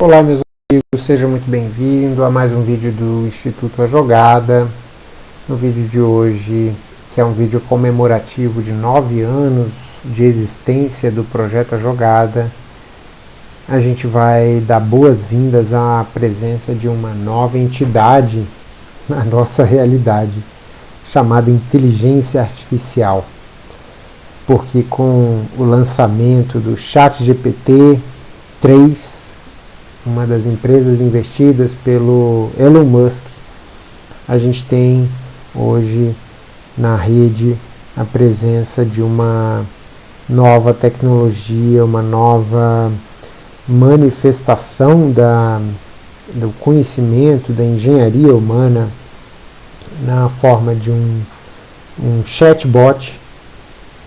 Olá meus amigos, seja muito bem-vindo a mais um vídeo do Instituto A Jogada. No vídeo de hoje, que é um vídeo comemorativo de nove anos de existência do Projeto A Jogada, a gente vai dar boas-vindas à presença de uma nova entidade na nossa realidade, chamada Inteligência Artificial. Porque com o lançamento do ChatGPT 3, uma das empresas investidas pelo Elon Musk, a gente tem hoje na rede a presença de uma nova tecnologia, uma nova manifestação da, do conhecimento, da engenharia humana na forma de um, um chatbot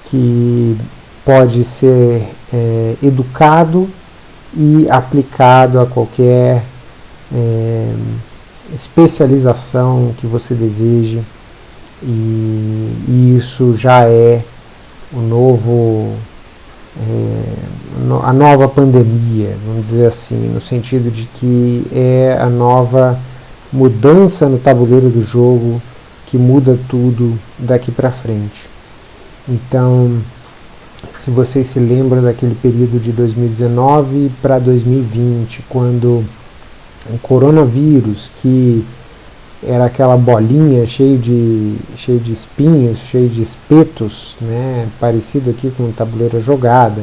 que pode ser é, educado e aplicado a qualquer é, especialização que você deseje e, e, isso já é o novo é, a nova pandemia, vamos dizer assim, no sentido de que é a nova mudança no tabuleiro do jogo que muda tudo daqui para frente. Então, se vocês se lembram daquele período de 2019 para 2020, quando o coronavírus, que era aquela bolinha cheia de, cheio de espinhos, cheio de espetos, né, parecido aqui com tabuleira jogada,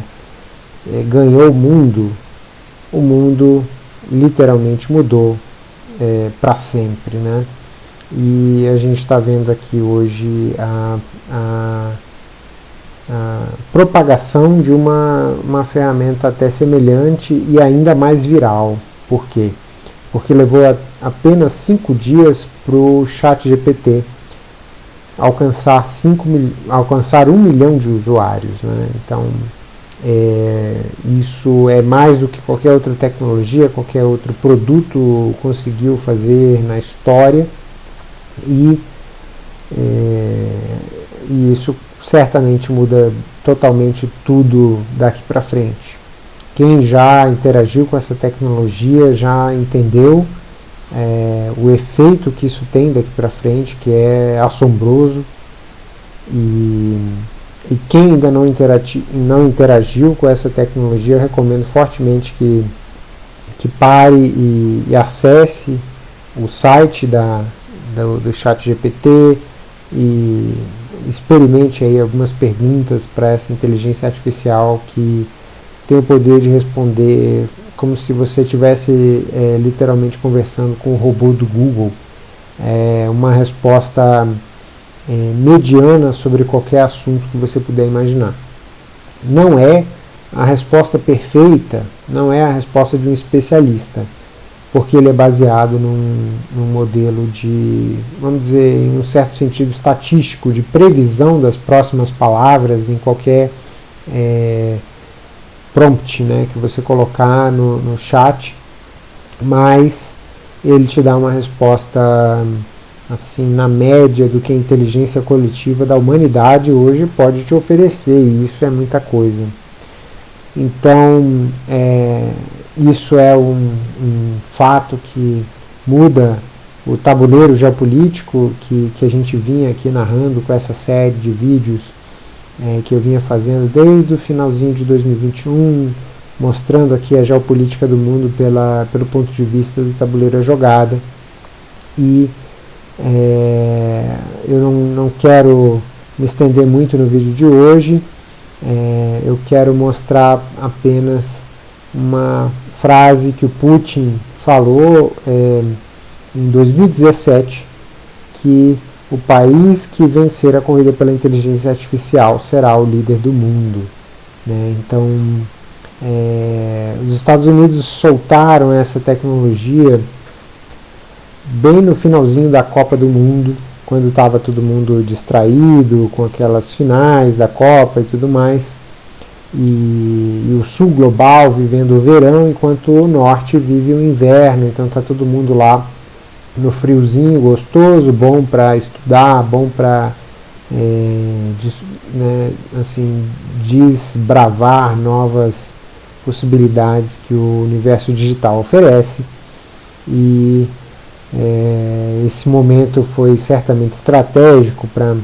é, ganhou o mundo, o mundo literalmente mudou é, para sempre. Né? E a gente está vendo aqui hoje a a propagação de uma, uma ferramenta até semelhante e ainda mais viral. Por quê? Porque levou a, apenas 5 dias para o chat GPT alcançar, 5 mil, alcançar 1 um milhão de usuários. Né? Então, é, isso é mais do que qualquer outra tecnologia, qualquer outro produto conseguiu fazer na história e, é, e isso certamente muda totalmente tudo daqui para frente. Quem já interagiu com essa tecnologia já entendeu é, o efeito que isso tem daqui para frente, que é assombroso. E, e quem ainda não, interagi, não interagiu com essa tecnologia, eu recomendo fortemente que, que pare e, e acesse o site da, do, do chat GPT e experimente aí algumas perguntas para essa inteligência artificial que tem o poder de responder como se você estivesse é, literalmente conversando com o robô do Google. É, uma resposta é, mediana sobre qualquer assunto que você puder imaginar. Não é a resposta perfeita, não é a resposta de um especialista porque ele é baseado num, num, modelo de, vamos dizer, em um certo sentido estatístico, de previsão das próximas palavras em qualquer é, prompt né, que você colocar no, no chat, mas ele te dá uma resposta assim na média do que a inteligência coletiva da humanidade hoje pode te oferecer, e isso é muita coisa. Então, é, isso é um, um fato que muda o tabuleiro geopolítico que, que a gente vinha aqui narrando com essa série de vídeos é, que eu vinha fazendo desde o finalzinho de 2021, mostrando aqui a geopolítica do mundo pela, pelo ponto de vista do tabuleiro jogada. E é, eu não, não quero me estender muito no vídeo de hoje, é, eu quero mostrar apenas uma frase que o Putin falou é, em 2017, que o país que vencer a corrida pela inteligência artificial será o líder do mundo. Né? Então, é, os Estados Unidos soltaram essa tecnologia bem no finalzinho da Copa do Mundo, quando estava todo mundo distraído com aquelas finais da Copa e tudo mais e, e, o sul global vivendo o verão, enquanto o norte vive o inverno, então está todo mundo lá no friozinho gostoso, bom para estudar, bom para é, des, né, assim, desbravar novas possibilidades que o universo digital oferece. E é, esse momento foi certamente estratégico para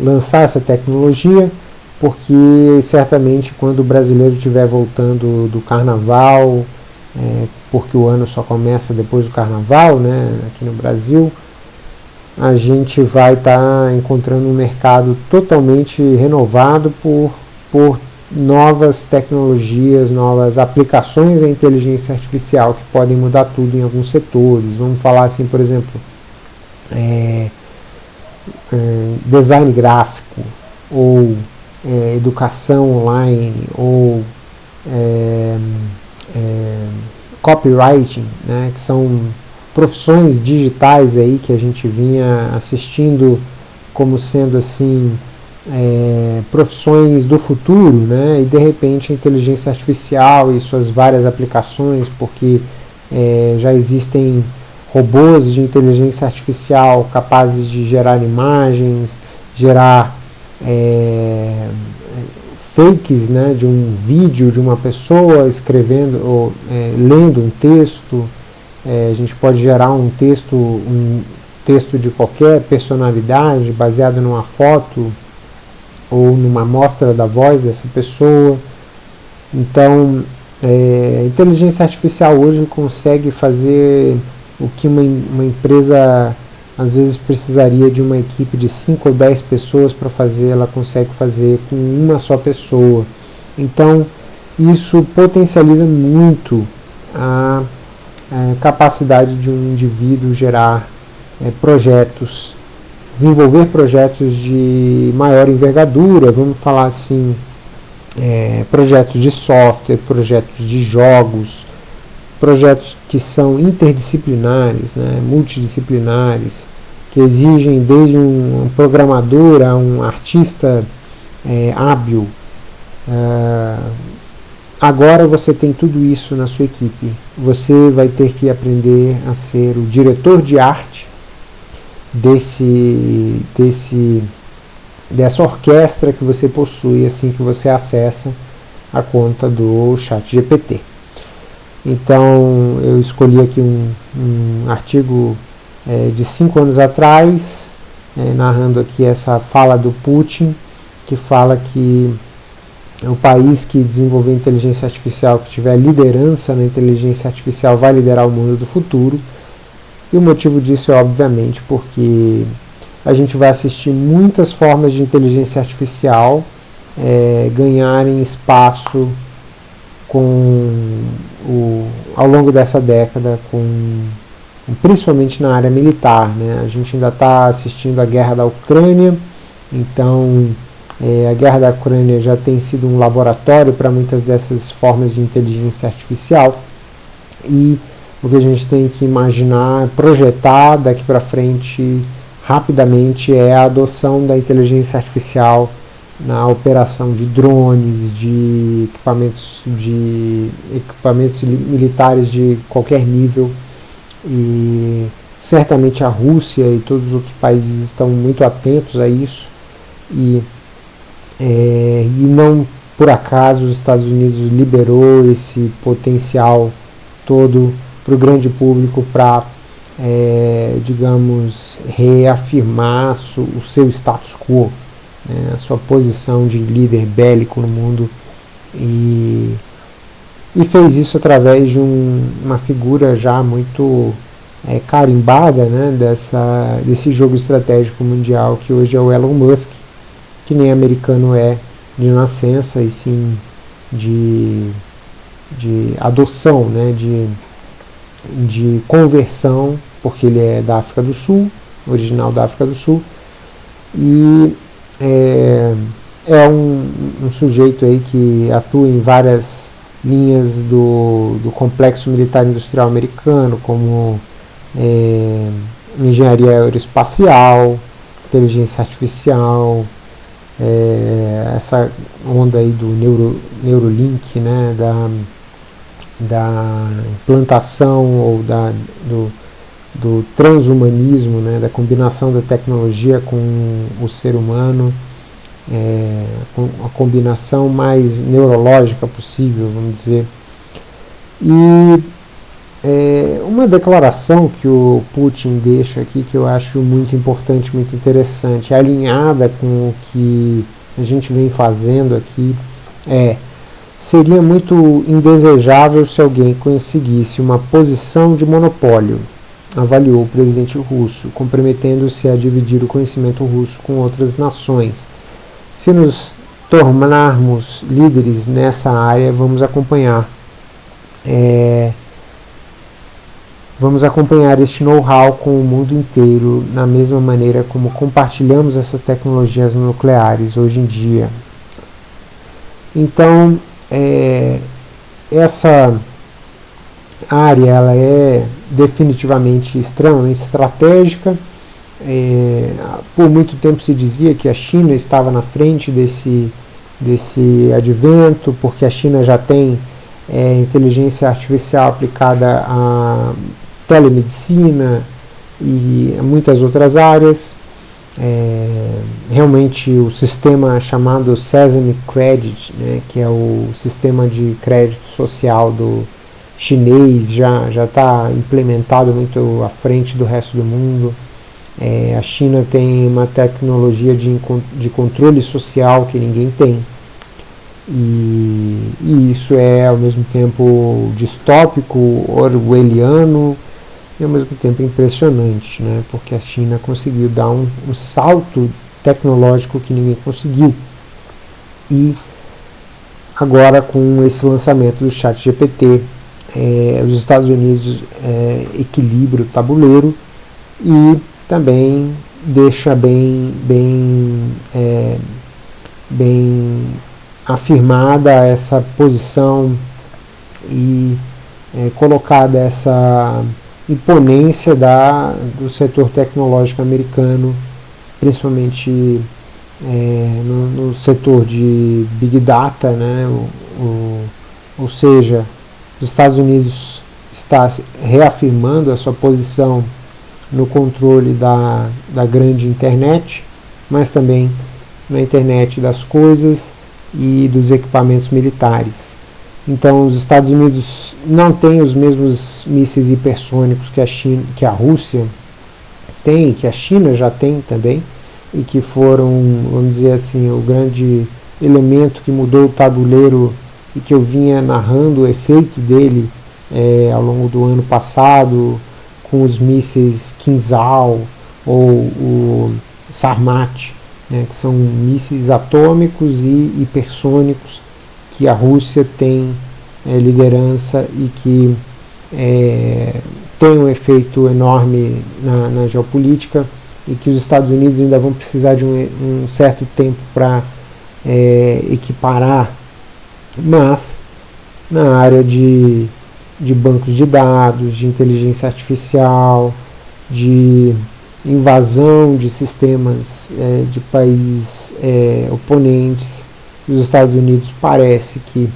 lançar essa tecnologia, porque certamente quando o brasileiro estiver voltando do carnaval, é, porque o ano só começa depois do carnaval, né, aqui no Brasil, a gente vai estar tá encontrando um mercado totalmente renovado por, por novas tecnologias, novas aplicações da inteligência artificial que podem mudar tudo em alguns setores. Vamos falar assim, por exemplo, é, é, design gráfico, ou é, educação online, ou é, é, copywriting, né, que são profissões digitais aí que a gente vinha assistindo como sendo assim é, profissões do futuro, né? e de repente a inteligência artificial e suas várias aplicações, porque é, já existem robôs de inteligência artificial capazes de gerar imagens, gerar é, fakes né, de um vídeo de uma pessoa escrevendo ou é, lendo um texto. É, a gente pode gerar um texto, um texto de qualquer personalidade baseado numa foto ou numa amostra da voz dessa pessoa. Então, é, a inteligência artificial hoje consegue fazer o que uma, uma empresa às vezes precisaria de uma equipe de 5 ou 10 pessoas para fazer, ela consegue fazer com uma só pessoa. Então, isso potencializa muito a, a capacidade de um indivíduo gerar é, projetos desenvolver projetos de maior envergadura, vamos falar assim, é, projetos de software, projetos de jogos, projetos que são interdisciplinares, né, multidisciplinares, que exigem desde um programador a um artista é, hábil. É, agora você tem tudo isso na sua equipe. Você vai ter que aprender a ser o diretor de arte desse, desse, dessa orquestra que você possui assim que você acessa a conta do chat GPT. Então eu escolhi aqui um, um artigo é, de cinco anos atrás, é, narrando aqui essa fala do Putin, que fala que o país que desenvolver inteligência artificial, que tiver liderança na inteligência artificial, vai liderar o mundo do futuro. E o motivo disso é obviamente porque a gente vai assistir muitas formas de inteligência artificial é, ganharem espaço com o, ao longo dessa década, com, principalmente na área militar. Né? A gente ainda está assistindo a guerra da Ucrânia, então é, a guerra da Ucrânia já tem sido um laboratório para muitas dessas formas de inteligência artificial e o que a gente tem que imaginar, projetar daqui para frente rapidamente é a adoção da inteligência artificial na operação de drones, de equipamentos, de equipamentos militares de qualquer nível e certamente a Rússia e todos os outros países estão muito atentos a isso. E, é, e não por acaso os Estados Unidos liberou esse potencial todo para o grande público para, é, digamos, reafirmar o seu status quo, né, a sua posição de líder bélico no mundo. E, e fez isso através de um, uma figura já muito é, carimbada né, dessa, desse jogo estratégico mundial que hoje é o Elon Musk, que nem americano é de nascença e sim de, de adoção, né, de de conversão, porque ele é da África do Sul, original da África do Sul, e é, é um, um, sujeito aí que atua em várias linhas do, do complexo militar industrial americano, como é, engenharia aeroespacial, inteligência artificial, é, essa onda aí do Neuro, Neurolink, né, da da implantação ou da, do, do transhumanismo, né, da combinação da tecnologia com o ser humano é, a combinação mais neurológica possível, vamos dizer. E é, uma declaração que o Putin deixa aqui que eu acho muito importante, muito interessante, alinhada com o que a gente vem fazendo aqui, é seria muito indesejável se alguém conseguisse uma posição de monopólio, avaliou o presidente russo, comprometendo-se a dividir o conhecimento russo com outras nações. Se nos tornarmos líderes nessa área, vamos acompanhar é, Vamos acompanhar este know-how com o mundo inteiro, na mesma maneira como compartilhamos essas tecnologias nucleares hoje em dia. Então, é, essa área ela é definitivamente extremamente estratégica. É, por muito tempo se dizia que a China estava na frente desse, desse advento, porque a China já tem é, inteligência artificial aplicada a telemedicina e muitas outras áreas. É, realmente o sistema chamado Sesame Credit, né, que é o sistema de crédito social do chinês, já está implementado muito à frente do resto do mundo. É, a China tem uma tecnologia de, de controle social que ninguém tem. E, e, isso é ao mesmo tempo distópico, orwelliano, e ao mesmo tempo impressionante, né? porque a China conseguiu dar um, um salto tecnológico que ninguém conseguiu. E agora com esse lançamento do chat GPT, é, os Estados Unidos é, equilibra o tabuleiro e também deixa bem, bem, é, bem afirmada essa posição e é, colocada essa imponência da, do setor tecnológico americano, principalmente é, no, no, setor de Big Data, né, o, o, ou seja, os Estados Unidos está reafirmando a sua posição no controle da, da grande internet, mas também na internet das coisas e dos equipamentos militares. Então os Estados Unidos não têm os mesmos mísseis hipersônicos que a, China, que a Rússia tem, que a China já tem também, e que foram, vamos dizer assim, o grande elemento que mudou o tabuleiro e que eu vinha narrando o efeito dele é, ao longo do ano passado com os mísseis Kinzhal ou o Sarmat, né, que são mísseis atômicos e hipersônicos que a Rússia tem é, liderança e que é, tem um efeito enorme na, na, geopolítica e que os Estados Unidos ainda vão precisar de um, um certo tempo para é, equiparar, mas na área de, de bancos de dados, de inteligência artificial, de invasão de sistemas é, de países é, oponentes, os Estados Unidos parece que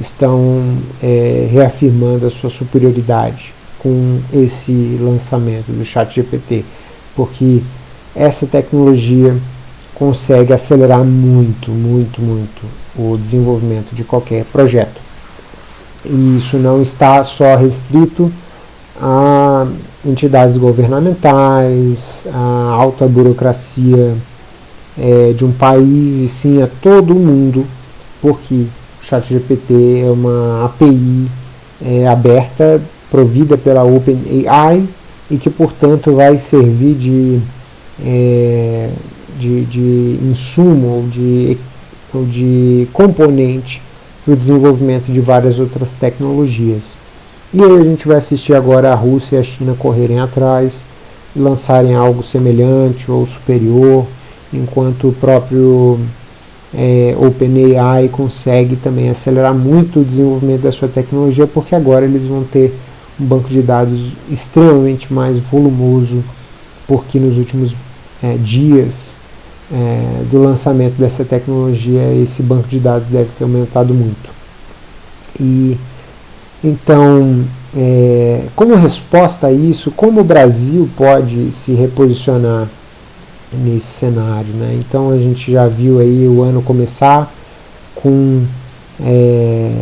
estão é, reafirmando a sua superioridade com esse lançamento do chat GPT, porque essa tecnologia consegue acelerar muito, muito, muito o desenvolvimento de qualquer projeto. E isso não está só restrito a entidades governamentais, a alta burocracia é, de um país e sim a todo mundo, porque o ChatGPT é uma API é, aberta, provida pela OpenAI e que, portanto, vai servir de, é, de, de insumo ou de, ou de componente para o desenvolvimento de várias outras tecnologias. E aí a gente vai assistir agora a Rússia e a China correrem atrás e lançarem algo semelhante ou superior, enquanto o próprio é, OpenAI consegue também acelerar muito o desenvolvimento da sua tecnologia, porque agora eles vão ter um banco de dados extremamente mais volumoso, porque nos últimos é, dias é, do lançamento dessa tecnologia, esse banco de dados deve ter aumentado muito. E então, é, como resposta a isso, como o Brasil pode se reposicionar nesse cenário. Né? Então a gente já viu aí o ano começar com é,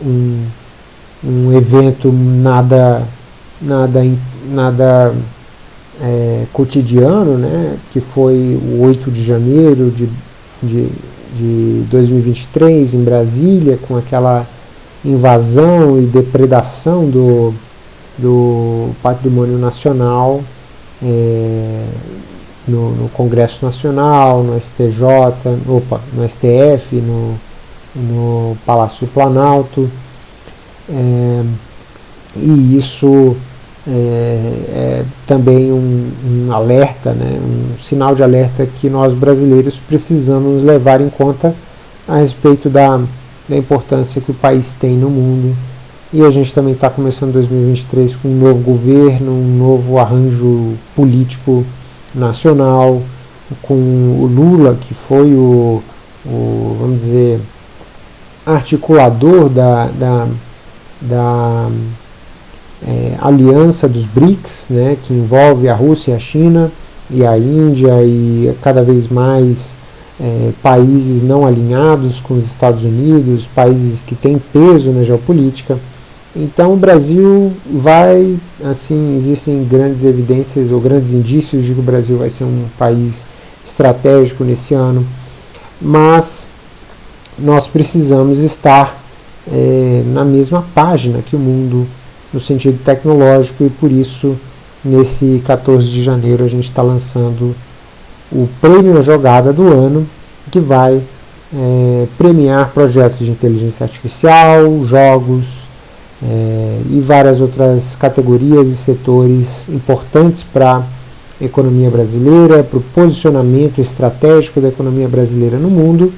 um, um evento nada, nada, nada é, cotidiano, né? que foi o 8 de janeiro de, de, de 2023 em Brasília, com aquela invasão e depredação do, do patrimônio nacional é, no, no, Congresso Nacional, no STJ, opa, no STF, no, no Palácio do Planalto. É, e isso é, é também um, um, alerta, né, um sinal de alerta que nós brasileiros precisamos levar em conta a respeito da, da importância que o país tem no mundo. E a gente também está começando 2023 com um novo governo, um novo arranjo político nacional, com o Lula, que foi o, o vamos dizer, articulador da, da, da é, aliança dos BRICS, né, que envolve a Rússia, a China e a Índia e cada vez mais é, países não alinhados com os Estados Unidos, países que têm peso na geopolítica. Então o Brasil vai, assim, existem grandes evidências ou grandes indícios de que o Brasil vai ser um país estratégico nesse ano, mas nós precisamos estar é, na mesma página que o mundo no sentido tecnológico e por isso nesse 14 de janeiro a gente está lançando o prêmio jogada do ano que vai é, premiar projetos de inteligência artificial, jogos, é, e várias outras categorias e setores importantes para a economia brasileira, para o posicionamento estratégico da economia brasileira no mundo.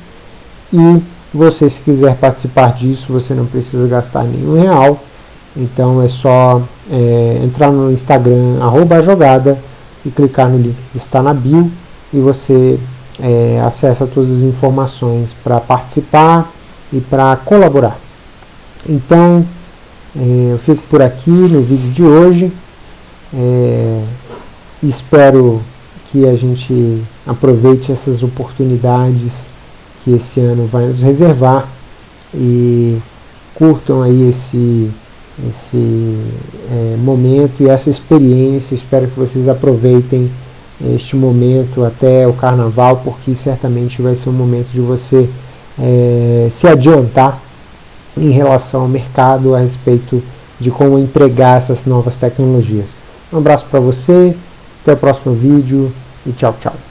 E você, se quiser participar disso, você não precisa gastar nenhum real. Então é só é, entrar no Instagram, arroba jogada, e clicar no link que está na bio, e você é, acessa todas as informações para participar e para colaborar. Então, é, eu fico por aqui no vídeo de hoje. É, espero que a gente aproveite essas oportunidades que esse ano vai nos reservar e curtam aí esse, esse é, momento e essa experiência. Espero que vocês aproveitem este momento até o carnaval, porque certamente vai ser um momento de você é, se adiantar em relação ao mercado a respeito de como empregar essas novas tecnologias. Um abraço para você, até o próximo vídeo e tchau, tchau.